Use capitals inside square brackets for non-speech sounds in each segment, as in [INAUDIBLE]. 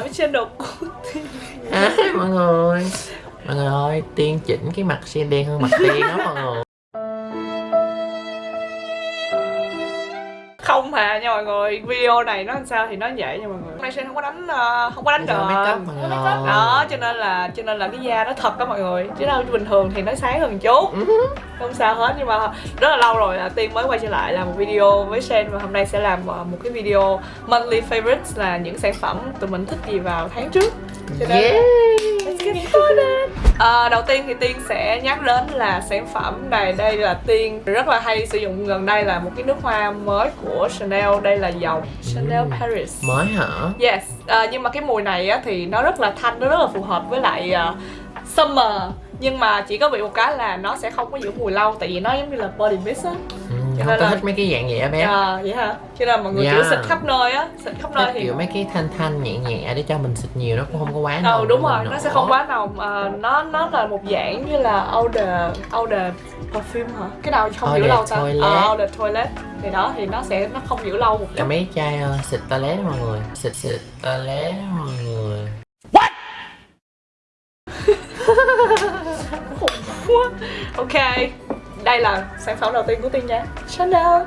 làm cái channel của Tiên. À, mọi người. Mọi người ơi tiên chỉnh cái mặt sen đen hơn mặt tiên đó mọi người. Không hà nha mọi người. Video này nó làm sao thì nó vậy nha mọi người. Hôm nay sen không có đánh không có đánh người. đó cho nên là cho nên là cái da nó thật đó mọi người. Chứ đâu bình thường thì nó sáng hơn chút. [LAUGHS] Không sao hết nhưng mà rất là lâu rồi là tiên mới quay trở lại làm một video với sen và hôm nay sẽ làm ờ, một cái video monthly favorites là những sản phẩm tụi mình thích gì vào tháng trước. Cho nên yeah. Get started. À, đầu tiên thì Tiên sẽ nhắc đến là sản phẩm này đây là Tiên rất là hay sử dụng gần đây là một cái nước hoa mới của Chanel đây là dòng Chanel Ừm. Paris. Mới hả? Yes, à, nhưng mà cái mùi này á, thì nó rất là thanh, nó rất là phù hợp với lại à, summer. Nhưng mà chỉ có bị một cái là nó sẽ không có giữ mùi lâu tại vì nó giống như là body mist á. ừ, Cho không nên tôi là- thích mấy cái dạng vậy á bé à, Vậy hả? Cho nên mọi người Yeah. kiểu xịt khắp nơi á, xịt khắp nơi thì kiểu mấy cái thanh thanh nhẹ nhẹ để cho mình xịt nhiều nó cũng không có quá Ừ nồng đúng cho rồi, nó sẽ không quá nồng à, Nó nó là một dạng như là Outer Outer perfume hả? Cái nào không giữ lâu ta? toilet. Ờ, Outer toilet Thì đó, thì nó sẽ nó không giữ lâu một là chút mấy chai ờ, xịt toilet mọi người xịt xịt toilet mọi người [LAUGHS] quá Ok, đây là sản phẩm đầu tiên của Tiên nha. Chanel.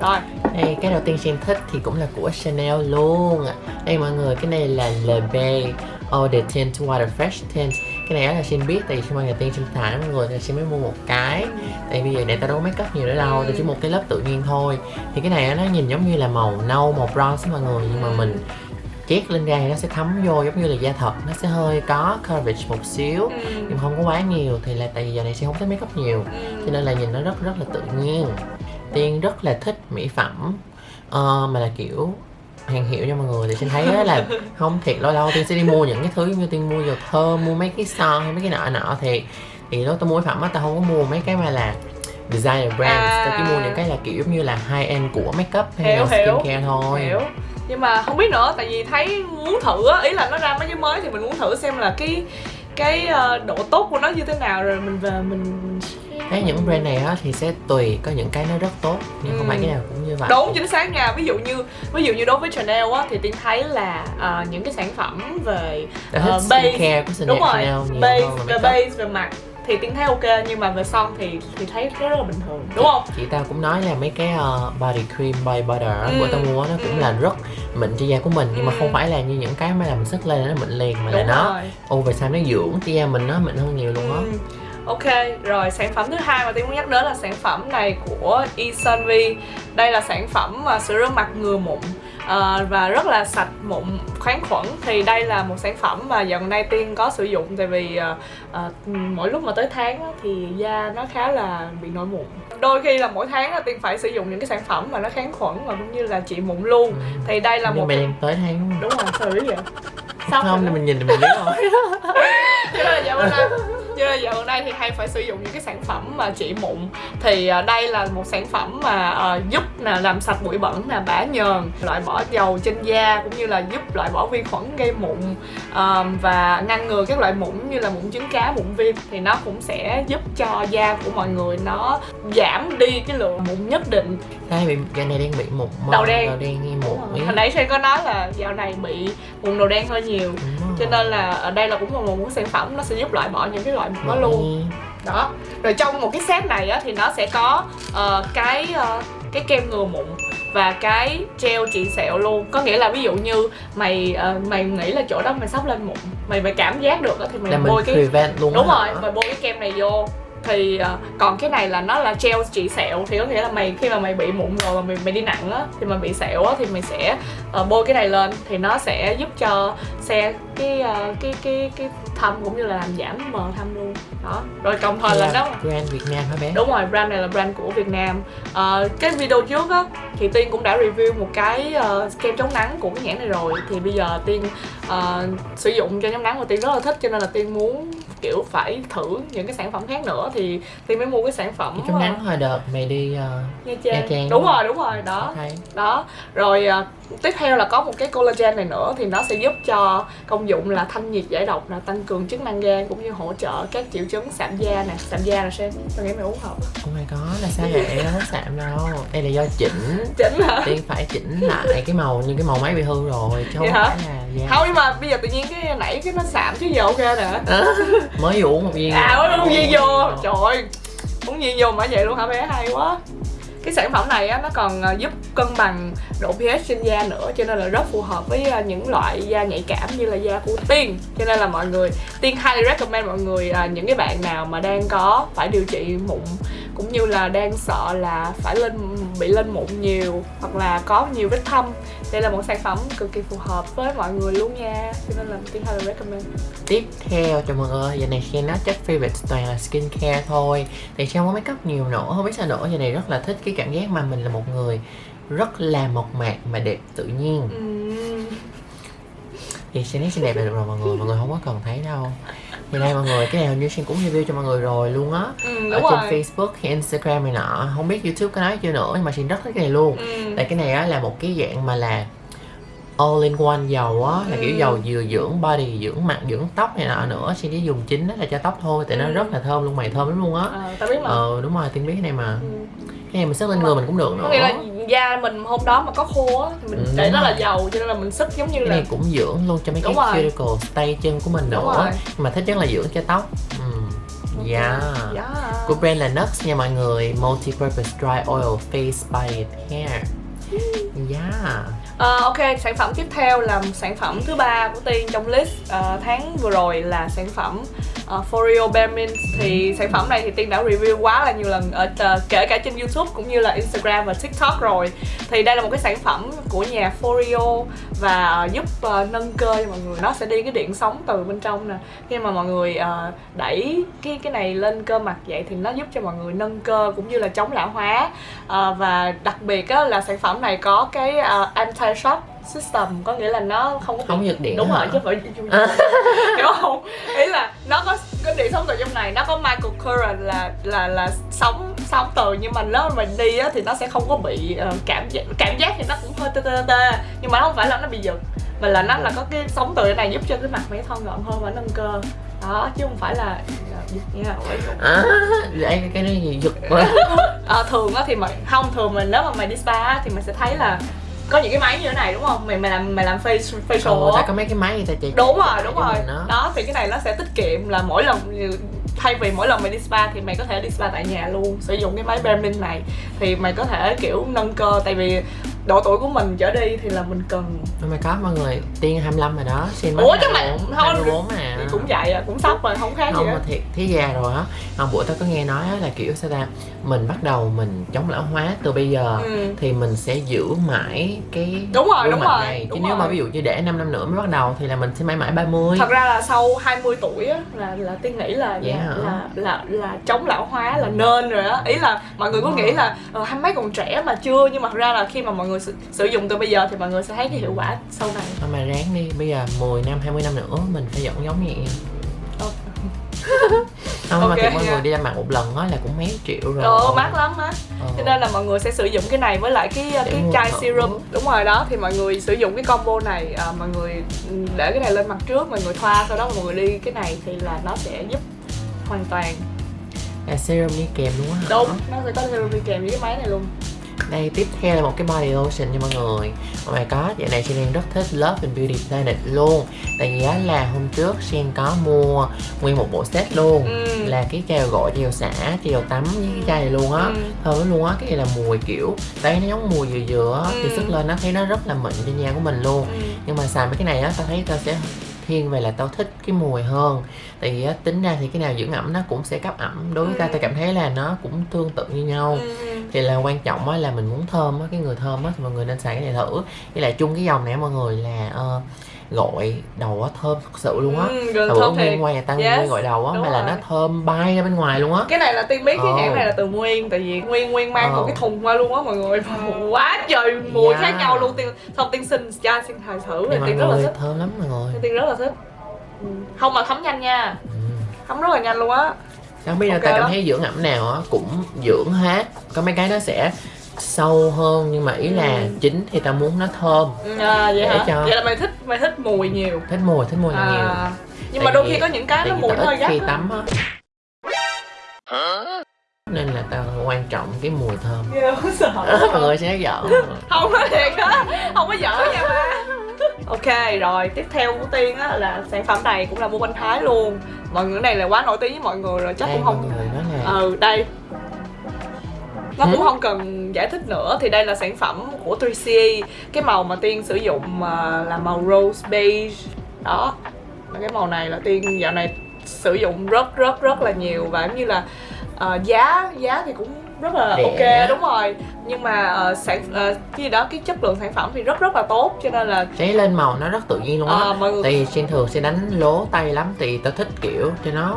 Rồi, đây cái đầu tiên Sen thích thì cũng là của Chanel luôn đây mọi người cái này là Le Bay Eau de Tint Water Fresh Tint. Cái này á là Sen biết tại vì khi mà ngày tiên xài đó mọi người thì Sen mới mua một cái. Tại vì này tao đâu có make up nhiều nữa đâu tao chỉ một cái lớp tự nhiên thôi. Thì cái này á, nó nhìn giống như là màu nâu màu bronze mọi người nhưng mà mình chét lên da thì nó sẽ thấm vô giống như là da thật nó sẽ hơi có coverage một xíu ừ. nhưng không có quá nhiều thì là tại vì giờ này sẽ không thích make up nhiều Ừ. cho nên là nhìn nó rất rất là tự nhiên tiên rất là thích mỹ phẩm ờ, mà là kiểu hàng hiệu cho mọi người thì xin thấy là [LAUGHS] không thiệt lâu lâu tiên sẽ đi mua những cái thứ như tiên mua dầu thơm mua mấy cái son hay mấy cái nọ nọ thì thì lúc tôi mua mỹ phẩm á tao không có mua mấy cái mà là designer brands À. tao chỉ mua những cái là kiểu giống như là high end của makeup hay Hiểu, là hiểu. skincare thôi Hiểu Nhưng mà không biết nữa, tại vì thấy muốn thử á Ý là nó ra mấy cái mới thì mình muốn thử xem là cái cái ờ, độ tốt của nó như thế nào rồi mình về mình Thấy những brand này á thì sẽ tùy có những cái nó rất tốt nhưng không Ừ. phải cái nào cũng như vậy. Đúng chính xác nha. Ví dụ như ví dụ như đối với Chanel á thì tiên thấy là ờ, những cái sản phẩm về ờ, base của Chanel, đúng rồi base về base về mặt thì tiên thấy ok nhưng mà về son thì thì thấy rất là bình thường đúng không chị tao cũng nói là mấy cái uh, body cream body butter Ừ, của tao mua nó cũng ừ. là rất mịn cho da của mình nhưng mà Ừ. không phải là như những cái mà làm sức lên nó mịn liền mà là đúng nó rồi over time nó dưỡng cho da mình nó mịn hơn nhiều luôn á Ừ. Ok, rồi sản phẩm thứ hai mà Tiên muốn nhắc đến là sản phẩm này của Esunvi Đây là sản phẩm mà sữa rửa mặt ngừa mụn ờ, và rất là sạch mụn kháng khuẩn. Thì đây là một sản phẩm mà dạo gần đây Tiên có sử dụng tại vì ờ, ờ, mỗi lúc mà tới tháng á, thì da nó khá là bị nổi mụn. Đôi khi là mỗi tháng á, Tiên phải sử dụng những cái sản phẩm mà nó kháng khuẩn và cũng như là trị mụn luôn. Ừ. thì đây là nhưng một mày đang tới tháng đúng không? đúng rồi biết vậy. Sao không thì mình nhìn thì mình biết rồi. [LAUGHS] Cho nên là dạo gần đây cho nên dạo gần đây thì hay phải sử dụng những cái sản phẩm mà trị mụn. Thì à, đây là một sản phẩm mà à, giúp là làm sạch bụi bẩn là bã nhờn loại bỏ dầu trên da cũng như là giúp loại bỏ vi khuẩn gây mụn à, và ngăn ngừa các loại mụn như là mụn trứng cá mụn viêm thì nó cũng sẽ giúp cho da của mọi người nó giảm đi cái lượng mụn nhất định. Đây bị da này đang bị mụn Đầu đen. đầu đen nghi mụn hồi nãy Sen có nói là dạo này bị mụn đầu đen hơi nhiều. Rồi. Cho nên là ở đây là cũng là một cái sản phẩm nó sẽ giúp loại bỏ những cái loại mụn đó luôn. Đó. Rồi trong một cái set này á thì nó sẽ có ờ, cái ờ, cái kem ngừa mụn và cái gel trị sẹo luôn. Có nghĩa là ví dụ như mày ờ, mày nghĩ là chỗ đó mày sắp lên mụn mày mày cảm giác được á thì mày là bôi cái prevent luôn đúng rồi hả? mày bôi cái kem này vô thì ờ, còn cái này là nó là gel trị sẹo thì có nghĩa là mày khi mà mày bị mụn rồi mà mày, mày đi nặng á thì mày bị sẹo á thì mày sẽ ờ, bôi cái này lên. Thì nó sẽ giúp cho xe cái ờ, cái cái cái thâm cũng như là làm giảm mờ thâm luôn. Đó. Rồi đồng thời là Là nó brand Việt Nam hả bé? Đúng rồi brand này là brand của Việt Nam. Ờ, cái video trước á thì Tiên cũng đã review một cái ờ, kem chống nắng của cái nhãn này rồi. Thì bây giờ Tiên ờ, sử dụng cho chống nắng và Tiên rất là thích cho nên là Tiên muốn kiểu phải thử những cái sản phẩm khác nữa thì tiên mới mua cái sản phẩm Cái chống ờ, nắng hồi đợt mày đi uh, Nha Nha Trang. Đúng đúng rồi đúng rồi đó. Thấy đó. Rồi à, tiếp theo là có một cái collagen này nữa thì nó sẽ giúp cho công dụng là thanh nhiệt giải độc là tăng cường chức năng gan cũng như hỗ trợ các triệu chứng sạm da nè. Sạm da là xem tôi nghĩ mày uống hợp. Oh my god là sao vậy? Nó sạm đâu. Đây là do chỉnh. Chính hả? Tiên phải chỉnh lại cái màu như cái màu máy bị hư rồi Chứ không Vậy hả? phải là da. Không nhưng mà bây giờ tự nhiên cái nãy cái nó sạm chứ giờ ok nè Mới uống một viên. À mới uống gì vô. Ồ. trời ơi uống gì vô mà vậy luôn hả bé? Hay quá. Cái sản phẩm này á, nó còn à, giúp cân bằng độ pH trên da nữa cho nên là rất phù hợp với à, những loại da nhạy cảm như là da của Tiên. Cho nên là mọi người Tiên highly recommend mọi người à, những cái bạn nào mà đang có phải điều trị mụn cũng như là đang sợ là phải lên bị lên mụn nhiều hoặc là có nhiều vết thâm. Đây là một sản phẩm cực kỳ phù hợp với mọi người luôn nha. Cho nên là Tiên highly recommend. Tiếp theo cho mọi người Giờ này Shen nói chắc favorite toàn là skincare thôi. Thì không có make up nhiều nữa? Không biết sao nữa Giờ này rất là thích cái cảm giác mà mình là một người Rất là mộc mạc mà đẹp tự nhiên. Ừm. Thì Shen thấy xinh đẹp là được rồi mọi người Mọi người không có cần thấy đâu Thì đây mọi người Cái này hình như Shen cũng review cho mọi người rồi luôn á. Ừ, Ở trên rồi. Facebook hay Instagram này nọ. Không biết YouTube có nói chưa nữa Nhưng mà Shen rất thích cái này luôn. Ừ. Tại cái này á là một cái dạng mà là all in one dầu á là kiểu Ừ. dầu vừa dưỡng body dưỡng mặt dưỡng tóc này nọ nữa. Xin chỉ dùng chính đó là cho tóc thôi tại nó Ừ. rất là thơm luôn mày thơm lắm luôn á. Ờ, tao biết mà. Ờ đúng rồi tiên biết cái này mà. Ừ. cái này mình sức lên người mình cũng được có nữa. nghĩa là da mình hôm đó mà có khô á thì mình Ừ, để nó là dầu cho nên là mình sức giống như cái là này cũng dưỡng luôn cho mấy Đúng cái rồi. cuticle tay chân của mình nữa. mà thích nhất là dưỡng cho tóc. Ừ. yeah. Yeah. của brand là Nux nha mọi người. Multi-purpose dry oil face body and hair. Yeah Uh, ok sản phẩm tiếp theo là sản phẩm thứ ba của tiên trong list uh, tháng vừa rồi là sản phẩm uh, Foreo Bare Mint thì sản phẩm này thì tiên đã review quá là nhiều lần ở uh, kể cả trên YouTube cũng như là Instagram và TikTok rồi. Thì đây là một cái sản phẩm của nhà Foreo và uh, giúp uh, nâng cơ cho mọi người. Nó sẽ đi cái điện sống từ bên trong nè. Khi mà mọi người uh, đẩy cái cái này lên cơ mặt vậy thì nó giúp cho mọi người nâng cơ cũng như là chống lão hóa. Uh, và đặc biệt á, là sản phẩm này có cái uh, anti shock system có nghĩa là nó không có Không giật điện đúng hả? rồi chứ phải [LAUGHS] hiểu không ý là nó có có điện sống từ trong này nó có microcurrent là là là sóng sóng từ nhưng mà nếu mà mình đi á, thì nó sẽ không có bị ờ, cảm giác cảm giác thì nó cũng hơi tê tê tê nhưng mà nó không phải là nó bị giật mà là nó là có cái sóng từ này giúp cho cái mặt mày thon gọn hơn và nâng cơ. Đó chứ không phải là giật nha à, đây cái này gì giật quá. [LAUGHS] Ờ, thường á thì mày không thường mình nếu mà mày đi spa thì mày sẽ thấy là có những cái máy như thế này đúng không? Mày mày làm mày làm face facial á. có mấy cái máy người ta chạy đúng rồi đúng rồi. đó. đó thì cái này nó sẽ tiết kiệm là mỗi lần thay vì mỗi lần mày đi spa thì mày có thể đi spa tại nhà luôn sử dụng cái máy Bare Mint này. Thì mày có thể kiểu nâng cơ tại vì độ tuổi của mình trở đi thì là mình cần Oh my god mọi người Tiên 25 rồi đó Xin Ủa, chứ mày- thôi, 24 mà. cũng vậy à cũng sắp rồi không khác gì không đó mà thiệt thế già rồi á. Hôm bữa tao có nghe nói á là kiểu sao ta mình bắt đầu mình chống lão hóa từ bây giờ ừ. thì mình sẽ giữ mãi cái Đúng rồi, đúng rồi, này. chứ đúng nếu mà rồi. ví dụ như để 5 năm nữa mới bắt đầu thì là mình sẽ mãi mãi 30 thật ra là sau 20 tuổi á là là tiên nghĩ là Vậy là, là là là chống lão hóa là nên rồi á. Ý là mọi người cứ nghĩ là ờ, hai mấy còn trẻ mà chưa nhưng mà thật ra là khi mà mọi người sử, sử dụng từ bây giờ thì mọi người sẽ thấy cái hiệu quả sau này Thôi mà ráng đi bây giờ 10 năm 20 năm nữa mình phải vẫn giống như vậy Ờ. [LAUGHS] không mà Ok thiệt mọi nha. người đi ra mặt một lần á là cũng mấy triệu rồi Ờ, mát lắm á Ờ. cho nên là mọi người sẽ sử dụng cái này với lại cái Để cái chai serum đúng rồi đó thì mọi người sử dụng cái combo này à, mọi người để cái này lên mặt trước mọi người thoa sau đó mọi người đi cái này thì là nó sẽ giúp hoàn toàn là serum đi kèm á hả? đúng nó sẽ có serum đi kèm với cái máy này luôn Đây tiếp theo là một cái body lotion nha mọi người Oh my god, dạo này Sen đang rất thích Love and Beauty Planet luôn Tại vì là hôm trước Sen có mua nguyên một bộ set luôn ừ. Là cái chai gội, chai xả, chai tắm với cái chai này luôn á Ừ. Thơm luôn á, cái này là mùi kiểu Đây nó giống mùi dừa dừa á Thì Ừ. sức lên nó thấy nó rất là mịn trên da của mình luôn Ừ. Nhưng mà xài mấy cái này á, tao thấy tao sẽ thiên về là tao thích cái mùi hơn Tại vì á, tính ra thì cái nào dưỡng ẩm nó cũng sẽ cấp ẩm Đối với Ừ. tao tao cảm thấy là nó cũng tương tự như nhau Ừ. thì là quan trọng á là mình muốn thơm á cái người thơm á thì mọi người nên xài cái này thử. Với lại chung cái dòng này mọi người là ờ, gội đầu á thơm thật sự luôn á. Ừ, thơm nguyên quay là tao Yes, nguyên gội đầu á mà là nó thơm bay ra bên ngoài luôn á. Cái này là tiên biết cái Ồ. nhãn này là từ nguyên tại vì nguyên nguyên mang một cái thùng qua luôn á mọi người. [LAUGHS] Quá trời mùi Yeah. khác nhau luôn. Tiên xong tiên xin cha xin thầy thử thì tiên rất là thích. thơm lắm mọi người. Tiên rất là thích. Ừ. không mà thấm nhanh nha. Ừ. thấm rất là nhanh luôn á không biết là Ok ta cảm thấy dưỡng ẩm nào á cũng dưỡng hết. Có mấy cái nó sẽ sâu hơn nhưng mà ý là Ừ. chính thì ta muốn nó thơm. À, vậy Để hả? cho- vậy là mày thích mày thích mùi nhiều. Thích mùi thích mùi là nhiều. À, nhưng Tại mà đôi khi có những cái nó mùi hơi gắt khi tắm á. Nên là ta quan trọng cái mùi thơm. Không sợ. [LAUGHS] Mọi người sẽ giỡn không có thiệt á. Không có giỡn nha ba ok rồi tiếp theo của tiên á là sản phẩm này cũng là mua bên thái luôn. Mọi người này là quá nổi tiếng với mọi người rồi chắc đây cũng không ừ đây. Nó cũng Ừ. không cần giải thích nữa thì đây là sản phẩm của 3CE cái màu mà tiên sử dụng à, là màu rose beige. Đó. Và cái màu này là tiên dạo này sử dụng rất rất rất là nhiều và giống như là à, giá giá thì cũng rất là Rẻ. ok đúng rồi. Nhưng mà ờ, sản cái gì đó cái chất lượng sản phẩm thì rất rất là tốt cho nên là cháy lên màu nó rất tự nhiên luôn á. Mọi người tại vì trên thường sẽ đánh lố tay lắm thì tao thích kiểu cho nó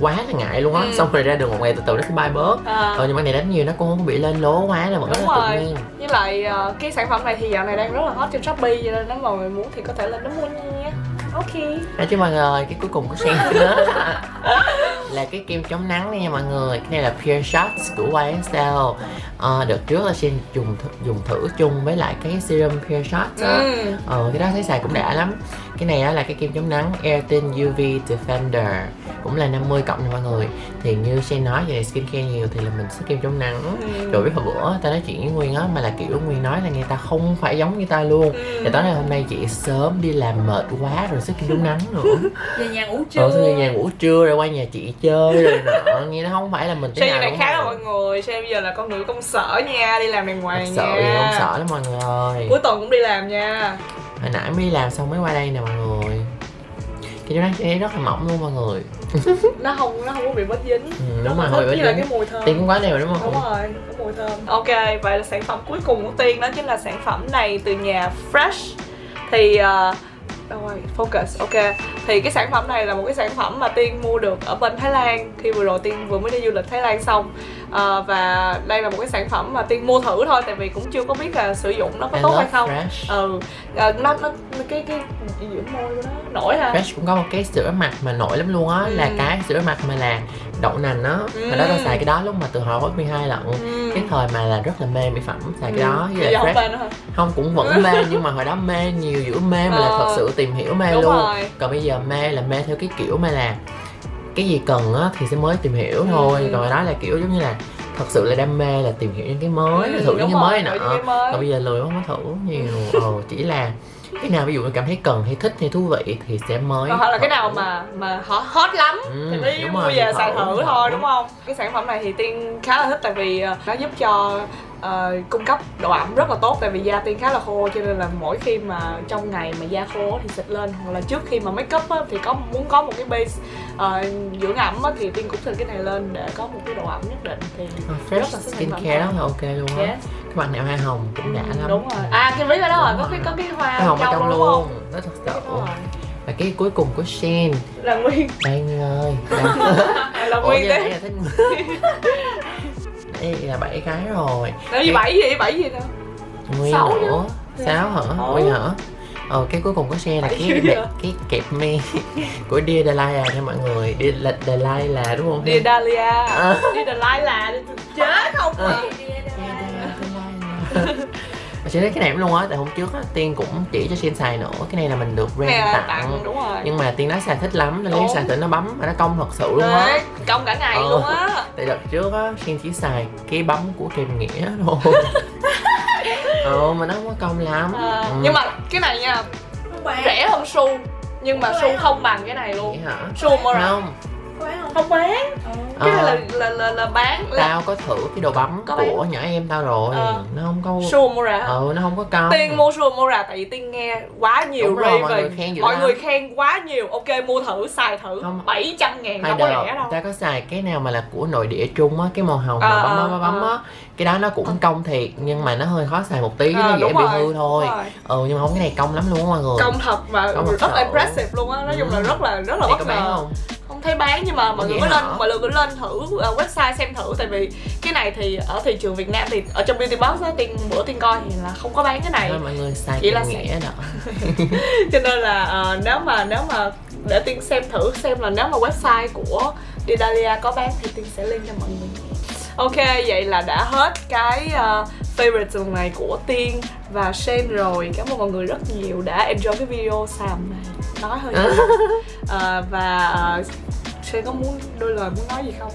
quá là ngại luôn á. Ừ. xong rồi ra đường một ngày từ từ nó sẽ bay bớt. À, ờ nhưng mà cái này đánh nhiều nó cũng không bị lên lố quá là vẫn rất Đúng là rồi. tự nhiên. Với lại cái sản phẩm này thì dạo này đang rất là hot trên shopee cho nên nếu mà người muốn thì có thể lên đó mua nha. Ok. Nói chứ mọi người, cái cuối cùng của sen nữa [LAUGHS] là cái kem chống nắng nha mọi người. Cái này là Pure Shots của YSL ờ, Đợt trước là Sen dùng th- dùng thử chung với lại cái serum Pure Shots ừ. Ờ, cái đó thấy xài cũng đã lắm Cái này á là cái kem chống nắng Airtin UV Defender Cũng là 50 cộng nha mọi người. Thì như Sen nói về skincare nhiều thì là mình sẽ kem chống nắng. Ừ. Rồi biết hồi bữa ta nói chuyện với Nguyên á Mà là kiểu Nguyên nói là người ta không phải giống như ta luôn. Ừ. Thì tối nay hôm nay chị sớm đi làm mệt quá rồi sức kem chống nắng nữa. [LAUGHS] Về nhà ngủ trưa. Xong nhà ngủ trưa rồi qua nhà chị chơi rồi nọ. Nghe nó không phải là mình như nào đúng khác mọi người. Xe bây giờ là con người công sở nha Đi làm đàng hoàng sợ nha. gì không sợ lắm mọi người. Ơi Cuối tuần cũng đi làm nha Hồi nãy mới đi làm xong mới qua đây nè mọi người. Cái đó sẽ rất là mỏng luôn mọi người. [LAUGHS] Nó không nó không có bị bết dính. Ừ, Đúng rồi, với lại dính. cái mùi thơm. Tiền cũng quá đều đúng Đúng không? rồi, có mùi thơm. Ok, vậy là sản phẩm cuối cùng của Tiên đó chính là sản phẩm này từ nhà Fresh. Thì uh, rồi, focus, ok. Thì cái sản phẩm này là một cái sản phẩm mà Tiên mua được ở bên Thái Lan. Khi vừa rồi Tiên vừa mới đi du lịch Thái Lan xong Ờ, Và đây là một cái sản phẩm mà Tiên mua thử thôi Tại vì cũng chưa có biết là sử dụng nó có I tốt hay không Fresh Ừ, Ờ, nó, nó, cái, cái dưỡng môi của nó nổi hả? Fresh cũng có một cái sữa mặt mà nổi lắm luôn á Ừ. Là cái sữa mặt mà là đậu nành á Ừ. Hồi đó tao xài cái đó lúc mà từ hồi lớp 12 lận Ừ. Cái thời mà là rất là mê mỹ phẩm xài cái đó với lại không Fresh hả? không cũng vẫn mê [LAUGHS] nhưng mà hồi đó mê nhiều giữa mê mà là Ờ. thật sự tìm hiểu mê Đúng luôn rồi còn bây giờ mê là mê theo cái kiểu mà là cái gì cần á thì sẽ mới tìm hiểu thôi Ừ. còn hồi đó là kiểu giống như là thật sự là đam mê là tìm hiểu những cái mới Ừ, thử những cái mới rồi, nọ. còn bây giờ lười không có thử nhiều. Ờ, chỉ là cái nào ví dụ cảm thấy cần hay thích hay thú vị thì sẽ mới hoặc là cái nào mà mà hot, lắm Ừ, thì mới mua rồi, về thử, xài thử thử. thôi đúng không? Cái sản phẩm này thì tiên khá là thích tại vì ờ, nó giúp cho ờ, cung cấp độ ẩm rất là tốt tại vì da tiên khá là khô cho nên là mỗi khi mà trong ngày mà da khô thì xịt lên hoặc là trước khi mà make up á, thì có muốn có một cái base ờ, dưỡng ẩm á, thì tiên cũng xịt cái này lên để có một cái độ ẩm nhất định thì Ờ, rất fresh là này. rất là ok luôn á. Yes. các bạn nào hoa hồng cũng đã Ừ, lắm. đúng rồi. À cái ví ở đó rồi có cái có cái hoa hồng ở trong luôn. rất thật sự. và cái cuối cùng của Shen là nguyên. Đây [LAUGHS] Nguyên ơi là Ủa, nguyên đấy. là thích đây là bảy cái rồi. Nói gì bảy gì bảy gì nữa nguyên Sáu nữa sáu hả? Nguyên hả? Ờ cái cuối cùng của xe là cái đẹp, hả? cái kẹp me [LAUGHS] của Dear Delilah nha mọi người. Dear La- Delilah đúng không? Dear Dahlia À. Dear Delilah chết không? Ờ. [LAUGHS] Chị thấy cái này luôn á, tại hôm trước á, Tiên cũng chỉ cho Xin xài nữa Cái này là mình được brand tặng, tặng đúng rồi. Nhưng mà Tiên nói xài thích lắm nên lấy xài thử nó bấm và nó công thật sự luôn á. Công cả ngày Ờ. luôn á. Tại đợt trước á, Xin chỉ xài cái bấm của Trần Nghĩa thôi. [LAUGHS] Ờ, mà nó không có công lắm. À, Ừ. nhưng mà cái này nha rẻ hơn su nhưng mà su không bằng cái này luôn. Hả? su mua Không, không bán. Cái này Ờ. là là là, là bán là tao có thử cái đồ bấm Có của bán. nhỏ em tao rồi. Ờ. Nó không có su mua ra Ừ, nó không có công Tiên mua su mua ra tại vì Tiên nghe quá nhiều Đúng rồi, mọi review người khen dữ mọi lắm. người khen quá nhiều. Ok mua thử xài thử. Không. 700 ngàn Hai đâu có rẻ đâu. ta có xài cái nào mà là của nội địa Trung á Cái màu hồng Ờ, mà bấm ờ, bấm bấm ờ. á Cái đó nó cũng công thiệt Nhưng mà nó hơi khó xài một tí Ờ, Nó dễ bị hư thôi. Ừ nhưng mà không cái này công lắm luôn á mọi người. Công thật và Công rất là impressive luôn á. Nói chung là Ừ. rất là rất là bất ngờ thấy bán nhưng mà mọi người cứ lên mọi người cứ lên thử uh, website xem thử. Tại vì cái này thì ở thị trường Việt Nam thì ở trong beauty box á tiên bữa tiên coi thì là không có bán cái này. Thôi mọi người xài Chỉ là nghĩa đó. [LAUGHS] Cho nên là ờ, nếu mà nếu mà để tiên xem thử xem là nếu mà website của Didalia có bán thì tiên sẽ link cho mọi người ok vậy là đã hết cái uh, favorite tuần này của tiên và Shane rồi. Cảm ơn mọi người rất nhiều đã enjoy cái video xàm này. Nói hơi nhiều. [LAUGHS] Ờ, và uh, Shane có muốn đôi lời muốn nói gì không?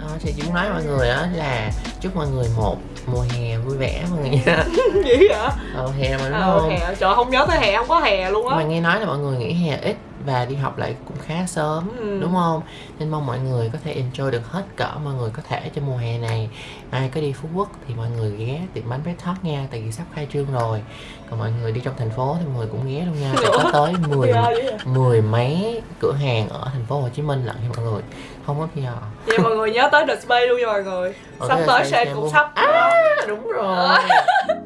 Ờ, thì chỉ muốn nói mọi người đó là chúc mọi người một mùa hè vui vẻ mọi người nha. [LAUGHS] Gì hả ờ, hè mà đúng ờ không? hè. Trời không nhớ tới hè không có hè luôn á. Mà nghe nói là mọi người nghỉ hè ít và đi học lại cũng khá sớm Ừ. đúng không? Nên mong mọi người có thể enjoy được hết cỡ mọi người có thể trong mùa hè này. Ai có đi phú quốc thì mọi người ghé tiệm bánh bé thoát nha tại vì sắp khai trương rồi. Còn mọi người đi trong thành phố thì mọi người cũng ghé luôn nha. Sẽ có tới [LAUGHS] 10 Dạ, hả? mười mấy cửa hàng ở thành phố Hồ Chí Minh lận nha mọi người. Không có PR vậy mọi người nhớ tới The Space luôn nha mọi người. Ờ, sắp tới xem cũng luôn. sắp à đúng rồi [LAUGHS]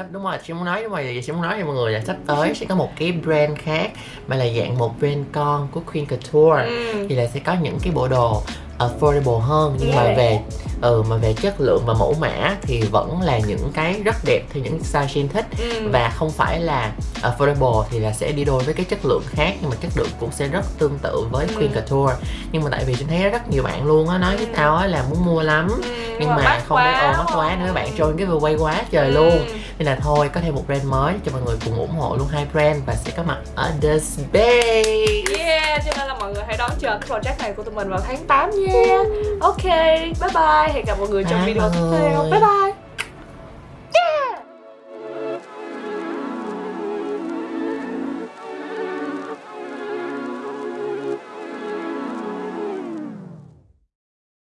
sắp đúng rồi chị muốn nói nhưng mà chị muốn nói với mọi người là sắp tới sẽ có một cái brand khác mà là dạng một brand con của Queen Couture Ừ. thì là sẽ có những cái bộ đồ affordable hơn nhưng mà Yeah. về ừ mà về chất lượng và mẫu mã thì vẫn là những cái rất đẹp theo những style Shin thích Ừ. và không phải là affordable thì là sẽ đi đôi với cái chất lượng khác nhưng mà chất lượng cũng sẽ rất tương tự với Ừ. Queen Couture nhưng mà tại vì tôi thấy rất nhiều bạn luôn á nói với Ừ. tao á là muốn mua lắm Ừ, nhưng mà, mắc không biết ồ mắc quá nữa các bạn join cái giveaway quá trời Ừ. luôn nên là thôi có thêm một brand mới cho mọi người cùng ủng hộ luôn hai brand và sẽ có mặt ở The Space Yeah, cho nên là mọi người hãy đón chờ cái project này của tụi mình vào tháng 8 nha Ok, bye bye Hẹn gặp mọi người trong Bye video tiếp theo. Bye bye